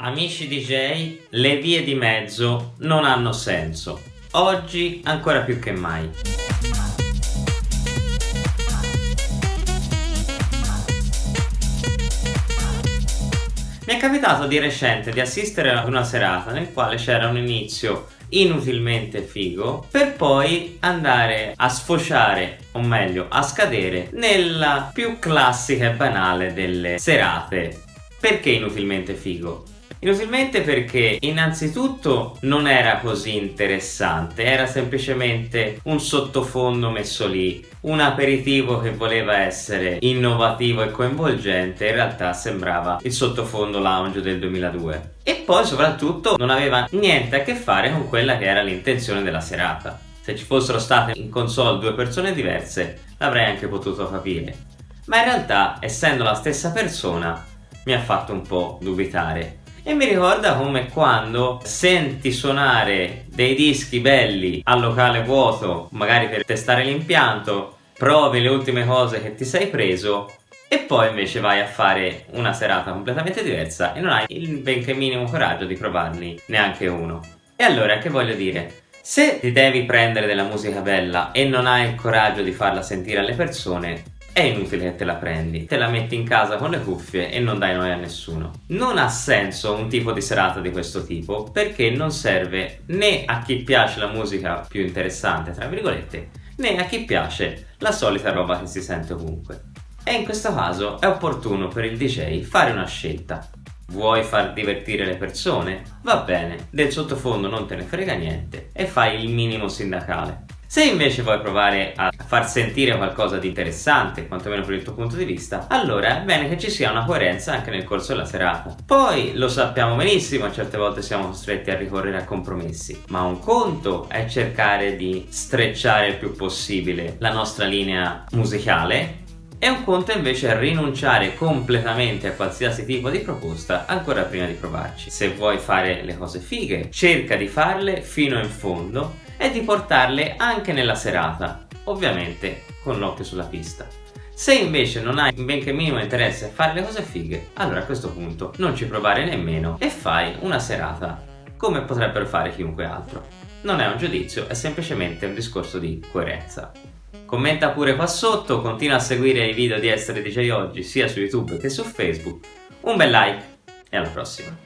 Amici DJ, le vie di mezzo non hanno senso. Oggi ancora più che mai. Mi è capitato di recente di assistere ad una serata nel quale c'era un inizio inutilmente figo per poi andare a sfociare o meglio a scadere nella più classica e banale delle serate perché inutilmente figo? Inutilmente perché innanzitutto non era così interessante, era semplicemente un sottofondo messo lì, un aperitivo che voleva essere innovativo e coinvolgente, in realtà sembrava il sottofondo lounge del 2002. E poi soprattutto non aveva niente a che fare con quella che era l'intenzione della serata. Se ci fossero state in console due persone diverse l'avrei anche potuto capire. Ma in realtà, essendo la stessa persona, mi ha fatto un po' dubitare e mi ricorda come quando senti suonare dei dischi belli al locale vuoto, magari per testare l'impianto, provi le ultime cose che ti sei preso e poi invece vai a fare una serata completamente diversa e non hai il benché minimo coraggio di provarne neanche uno. E allora che voglio dire? Se ti devi prendere della musica bella e non hai il coraggio di farla sentire alle persone, è inutile che te la prendi, te la metti in casa con le cuffie e non dai noia a nessuno. Non ha senso un tipo di serata di questo tipo perché non serve né a chi piace la musica più interessante, tra virgolette, né a chi piace la solita roba che si sente ovunque. E in questo caso è opportuno per il DJ fare una scelta. Vuoi far divertire le persone? Va bene, del sottofondo non te ne frega niente e fai il minimo sindacale. Se invece vuoi provare a far sentire qualcosa di interessante, quantomeno per il tuo punto di vista, allora è bene che ci sia una coerenza anche nel corso della serata. Poi lo sappiamo benissimo, certe volte siamo costretti a ricorrere a compromessi, ma un conto è cercare di strecciare il più possibile la nostra linea musicale e un conto invece è rinunciare completamente a qualsiasi tipo di proposta ancora prima di provarci. Se vuoi fare le cose fighe, cerca di farle fino in fondo e di portarle anche nella serata, ovviamente con l'occhio sulla pista. Se invece non hai benché minimo interesse a fare le cose fighe, allora a questo punto non ci provare nemmeno e fai una serata come potrebbero fare chiunque altro. Non è un giudizio, è semplicemente un discorso di coerenza. Commenta pure qua sotto, continua a seguire i video di Essere DJ Oggi sia su YouTube che su Facebook. Un bel like e alla prossima!